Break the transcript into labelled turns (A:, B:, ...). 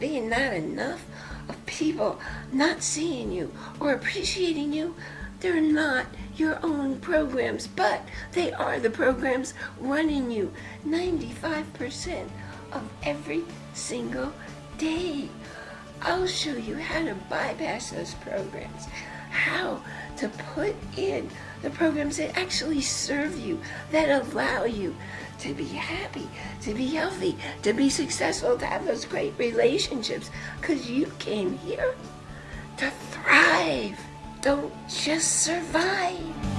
A: being not enough, of people not seeing you or appreciating you, they're not your own programs, but they are the programs running you 95% of every single day. I'll show you how to bypass those programs, how to put in the programs that actually serve you, that allow you to be happy, to be healthy, to be successful, to have those great relationships, because you came here to thrive. Don't just survive.